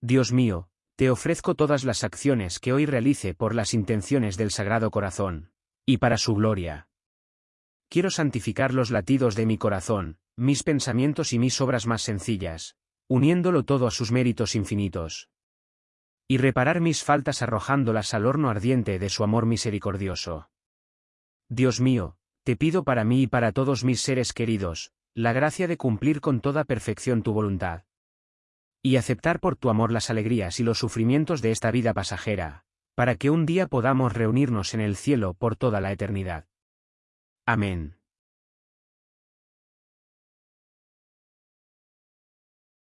Dios mío, te ofrezco todas las acciones que hoy realice por las intenciones del Sagrado Corazón, y para su gloria. Quiero santificar los latidos de mi corazón, mis pensamientos y mis obras más sencillas, uniéndolo todo a sus méritos infinitos. Y reparar mis faltas arrojándolas al horno ardiente de su amor misericordioso. Dios mío, te pido para mí y para todos mis seres queridos, la gracia de cumplir con toda perfección tu voluntad. Y aceptar por tu amor las alegrías y los sufrimientos de esta vida pasajera, para que un día podamos reunirnos en el cielo por toda la eternidad. Amén.